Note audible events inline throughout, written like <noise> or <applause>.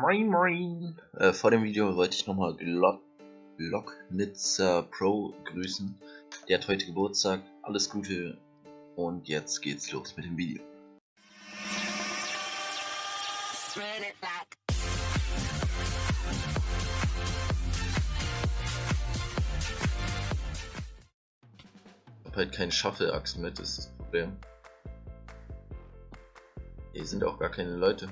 Moin Moin! Äh, vor dem Video wollte ich nochmal Glock Glocknitzer Pro grüßen. Der hat heute Geburtstag. Alles Gute und jetzt geht's los mit dem Video. Ich hab halt keinen Shuffle-Achsen mit, das ist das Problem. Hier sind auch gar keine Leute.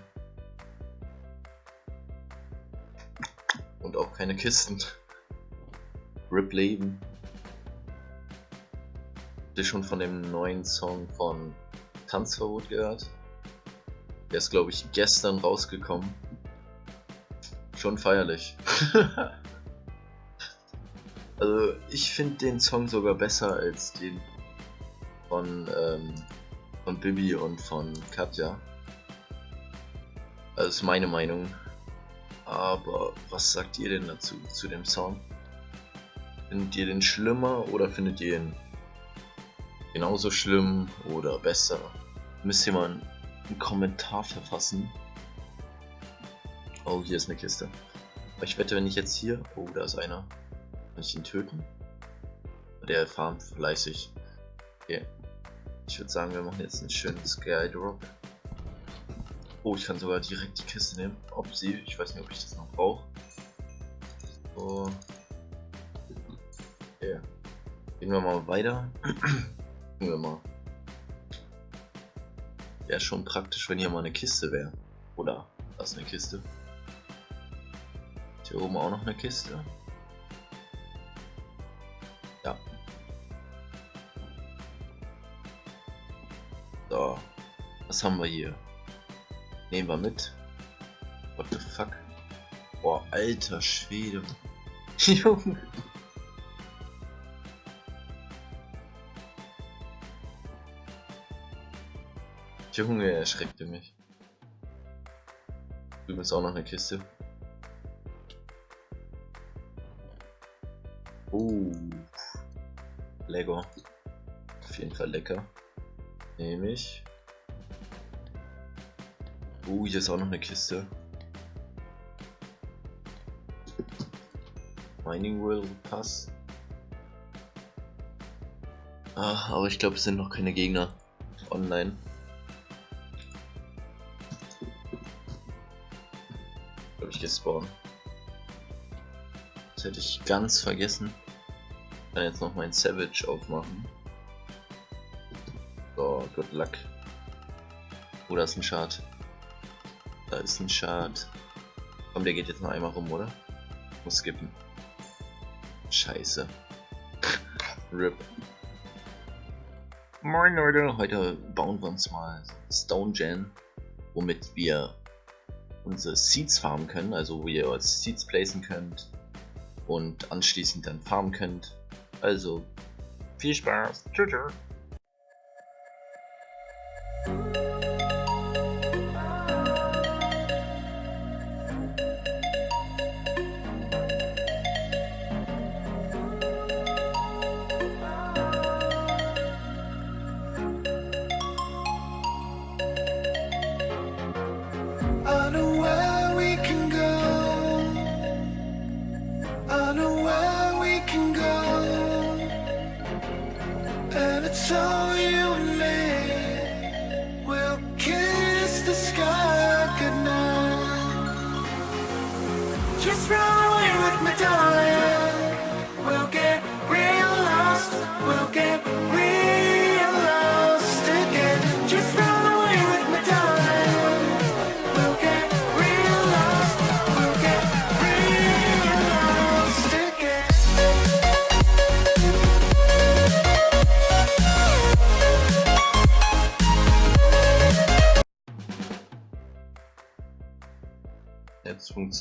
Und auch keine Kisten. Rip Leben. Habt ihr schon von dem neuen Song von Tanzverbot gehört? Der ist glaube ich gestern rausgekommen. Schon feierlich. <laughs> also ich finde den Song sogar besser als den von, ähm, von Bibi und von Katja. Das ist meine Meinung. Aber was sagt ihr denn dazu, zu dem Song? Findet ihr den schlimmer oder findet ihr ihn genauso schlimm oder besser? Müsst ihr mal einen Kommentar verfassen. Oh, hier ist eine Kiste. Ich wette, wenn ich jetzt hier... Oh, da ist einer. Kann ich ihn töten? Der farmt fleißig. Okay. Ich würde sagen, wir machen jetzt einen schönen Skydrop. Oh, ich kann sogar direkt die Kiste nehmen. Ob sie, ich weiß nicht, ob ich das noch brauche. So. Okay. Gehen wir mal weiter. <clears throat> Gucken wir mal. Wäre schon praktisch, wenn hier mal eine Kiste wäre. Oder, da ist eine Kiste. Ist hier oben auch noch eine Kiste. Ja. So. Was haben wir hier? Nehmen wir mit. What the fuck? Boah, alter Schwede. <laughs> Junge. Junge, erschreckte mich. Drüben ist auch noch eine Kiste. Oh. Lego. Auf jeden Fall lecker. Nehme ich. Uh, hier ist auch noch eine Kiste. Mining World Pass. Ah, aber ich glaube, es sind noch keine Gegner online. Glaube ich gespawnt. Das hätte ich ganz vergessen. Ich kann jetzt noch mein Savage aufmachen. So, good luck. Oh, da ist ein Schad. Da ist ein Schad. Komm, der geht jetzt noch einmal rum, oder? Muss skippen. Scheiße. <laughs> RIP. Moin Leute, heute bauen wir uns mal Stone Gen, womit wir unsere Seeds farmen können, also wo ihr Seeds placen könnt und anschließend dann farmen könnt. Also, viel Spaß. Tschüss. show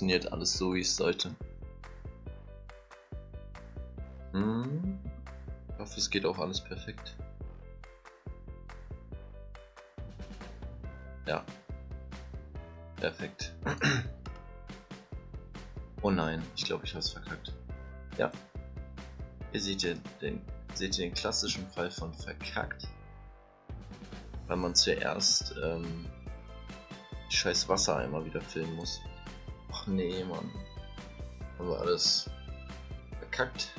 funktioniert alles so, wie es sollte. Hm. Ich hoffe, es geht auch alles perfekt. Ja. Perfekt. oh nein, ich glaube, ich habe es verkackt. Ja. Hier seht ihr den, seht ihr den klassischen Fall von verkackt. Weil man zuerst ähm, scheiß Wassereimer wieder filmen muss. Ach nee, Mann. Haben wir alles verkackt.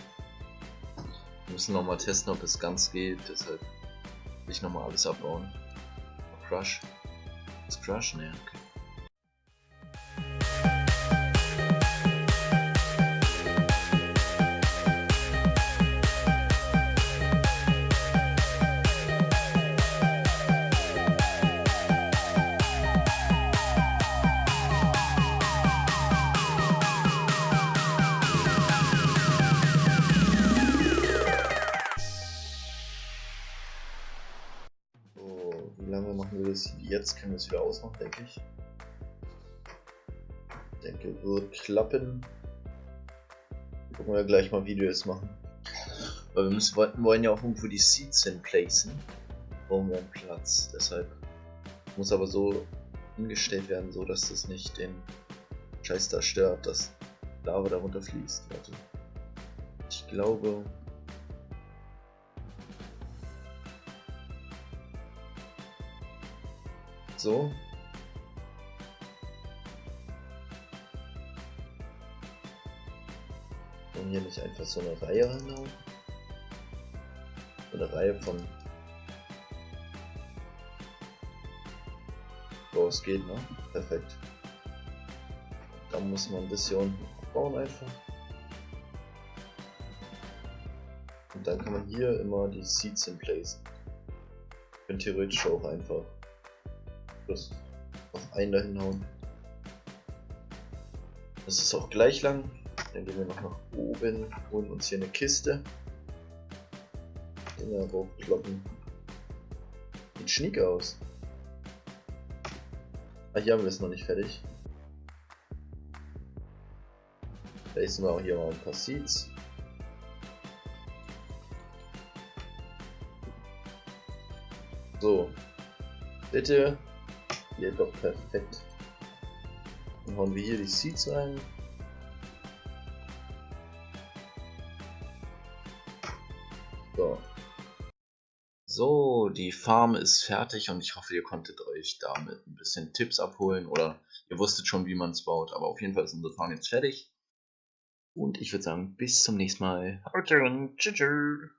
Wir müssen nochmal testen, ob es ganz geht, deshalb will ich nochmal alles abbauen. Crush. Ist Crush? Nee, okay. Jetzt können wir es wieder ausmachen, denke ich. Ich denke, wird klappen. Gucken wir gleich mal, wie wir es machen. Weil wir müssen, wollen ja auch irgendwo die Seeds hinplacen. Brauchen wir einen Platz. Deshalb muss aber so hingestellt werden, so dass das nicht den Scheiß da stört, dass Lava darunter fließt. Warte. Ich glaube, So. Und hier nicht einfach so eine Reihe reinhauen. Eine Reihe von. So, es geht, ne? Perfekt. Da muss man ein bisschen bauen einfach. Und dann kann man hier immer die Seeds hinplacen. Können theoretisch auch einfach das auf einen da hinhauen. Das ist auch gleich lang. Dann gehen wir noch nach oben, holen uns hier eine Kiste. Dinger hochkloppen. Sieht schniek aus. Ah, hier haben wir es noch nicht fertig. Placen wir auch hier mal ein paar Seeds. So. Bitte Geht doch perfekt. Dann hauen wir hier die Seeds rein. So. So, die Farm ist fertig und ich hoffe, ihr konntet euch damit ein bisschen Tipps abholen oder ihr wusstet schon, wie man es baut. Aber auf jeden Fall ist unsere Farm jetzt fertig. Und ich würde sagen, bis zum nächsten Mal. Haut rein. Tschüss.